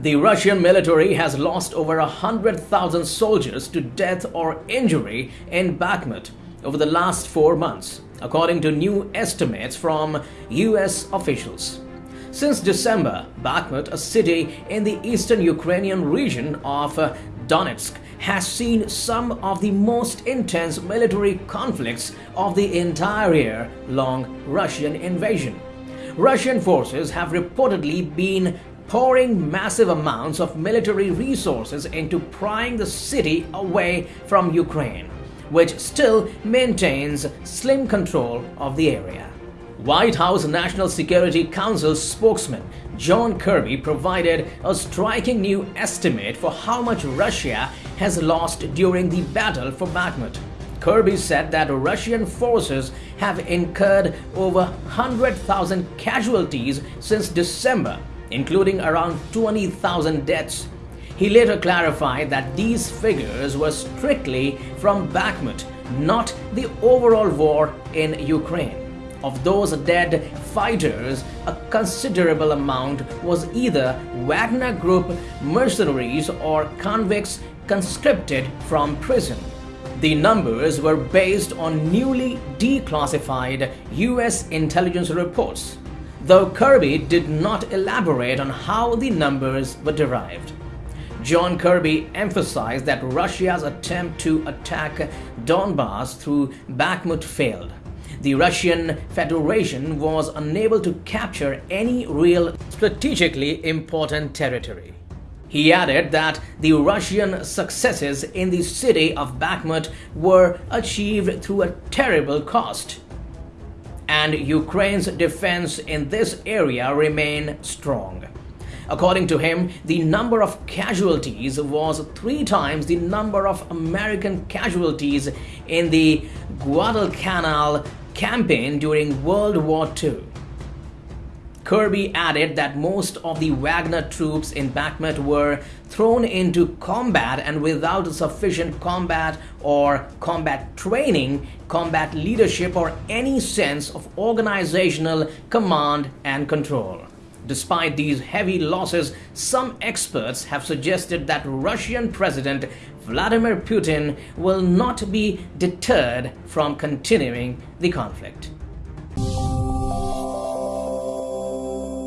The Russian military has lost over 100,000 soldiers to death or injury in Bakhmut over the last four months, according to new estimates from US officials. Since December, Bakhmut, a city in the eastern Ukrainian region of Donetsk, has seen some of the most intense military conflicts of the entire year-long Russian invasion. Russian forces have reportedly been pouring massive amounts of military resources into prying the city away from Ukraine, which still maintains slim control of the area. White House National Security Council spokesman John Kirby provided a striking new estimate for how much Russia has lost during the battle for Bakhmut. Kirby said that Russian forces have incurred over 100,000 casualties since December including around 20,000 deaths. He later clarified that these figures were strictly from Bakhmut, not the overall war in Ukraine. Of those dead fighters, a considerable amount was either Wagner Group mercenaries or convicts conscripted from prison. The numbers were based on newly declassified US intelligence reports though Kirby did not elaborate on how the numbers were derived. John Kirby emphasized that Russia's attempt to attack Donbass through Bakhmut failed. The Russian Federation was unable to capture any real strategically important territory. He added that the Russian successes in the city of Bakhmut were achieved through a terrible cost and Ukraine's defense in this area remain strong. According to him, the number of casualties was three times the number of American casualties in the Guadalcanal campaign during World War II. Kirby added that most of the Wagner troops in Bakhmut were thrown into combat and without sufficient combat or combat training, combat leadership or any sense of organizational command and control. Despite these heavy losses, some experts have suggested that Russian President Vladimir Putin will not be deterred from continuing the conflict.